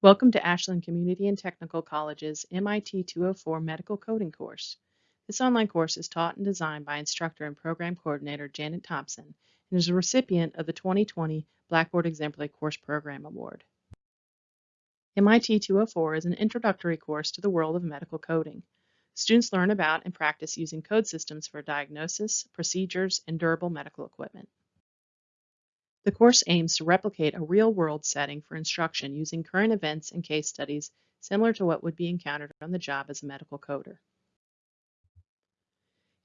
Welcome to Ashland Community and Technical College's MIT 204 Medical Coding course. This online course is taught and designed by instructor and program coordinator Janet Thompson and is a recipient of the 2020 Blackboard Exemplary Course Program Award. MIT 204 is an introductory course to the world of medical coding. Students learn about and practice using code systems for diagnosis, procedures, and durable medical equipment. The course aims to replicate a real-world setting for instruction using current events and case studies similar to what would be encountered on the job as a medical coder.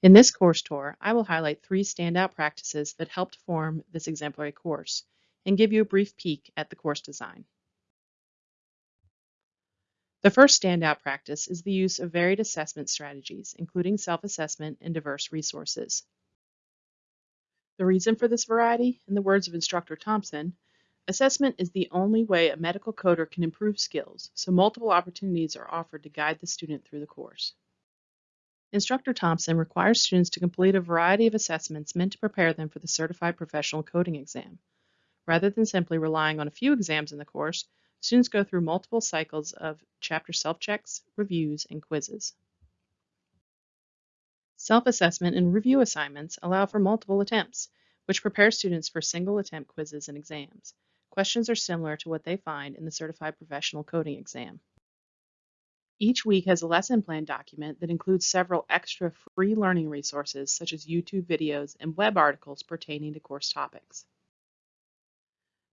In this course tour, I will highlight three standout practices that helped form this exemplary course and give you a brief peek at the course design. The first standout practice is the use of varied assessment strategies, including self-assessment and diverse resources. The reason for this variety, in the words of instructor Thompson, assessment is the only way a medical coder can improve skills, so multiple opportunities are offered to guide the student through the course. Instructor Thompson requires students to complete a variety of assessments meant to prepare them for the Certified Professional Coding exam. Rather than simply relying on a few exams in the course, students go through multiple cycles of chapter self-checks, reviews, and quizzes. Self-assessment and review assignments allow for multiple attempts, which prepare students for single-attempt quizzes and exams. Questions are similar to what they find in the Certified Professional Coding exam. Each week has a lesson plan document that includes several extra free learning resources such as YouTube videos and web articles pertaining to course topics.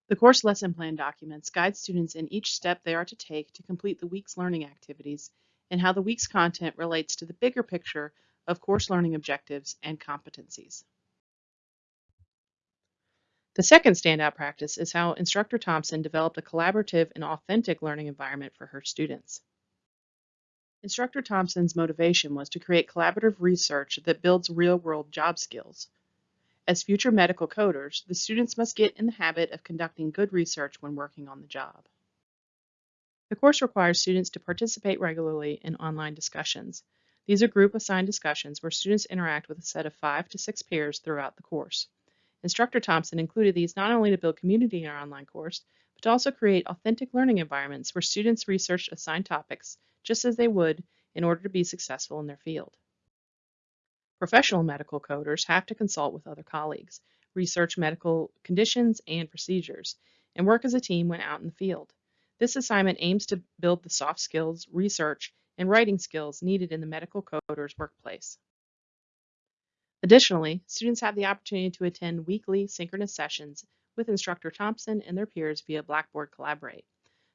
The course lesson plan documents guide students in each step they are to take to complete the week's learning activities and how the week's content relates to the bigger picture of course learning objectives and competencies. The second standout practice is how instructor Thompson developed a collaborative and authentic learning environment for her students. Instructor Thompson's motivation was to create collaborative research that builds real-world job skills. As future medical coders, the students must get in the habit of conducting good research when working on the job. The course requires students to participate regularly in online discussions, these are group assigned discussions where students interact with a set of five to six peers throughout the course. Instructor Thompson included these not only to build community in our online course, but to also create authentic learning environments where students research assigned topics just as they would in order to be successful in their field. Professional medical coders have to consult with other colleagues, research medical conditions and procedures, and work as a team when out in the field. This assignment aims to build the soft skills, research, and writing skills needed in the medical coder's workplace. Additionally, students have the opportunity to attend weekly synchronous sessions with instructor Thompson and their peers via Blackboard Collaborate.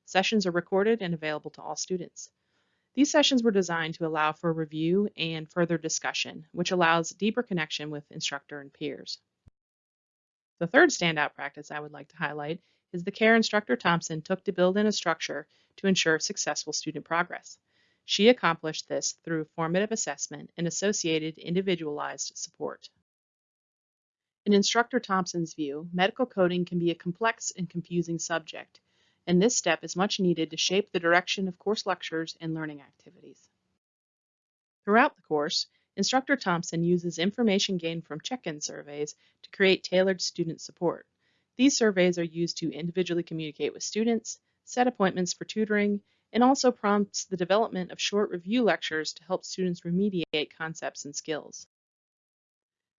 Sessions are recorded and available to all students. These sessions were designed to allow for review and further discussion, which allows deeper connection with instructor and peers. The third standout practice I would like to highlight is the care instructor Thompson took to build in a structure to ensure successful student progress. She accomplished this through formative assessment and associated individualized support. In Instructor Thompson's view, medical coding can be a complex and confusing subject, and this step is much needed to shape the direction of course lectures and learning activities. Throughout the course, Instructor Thompson uses information gained from check-in surveys to create tailored student support. These surveys are used to individually communicate with students, set appointments for tutoring, and also prompts the development of short review lectures to help students remediate concepts and skills.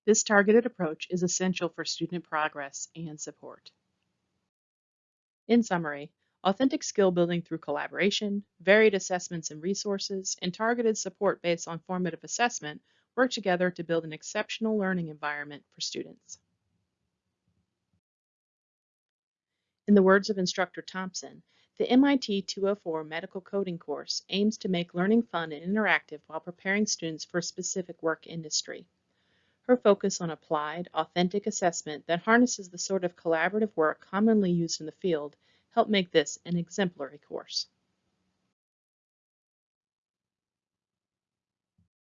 This targeted approach is essential for student progress and support. In summary, authentic skill building through collaboration, varied assessments and resources, and targeted support based on formative assessment work together to build an exceptional learning environment for students. In the words of instructor Thompson, the MIT 204 Medical Coding course aims to make learning fun and interactive while preparing students for a specific work industry. Her focus on applied, authentic assessment that harnesses the sort of collaborative work commonly used in the field helped make this an exemplary course.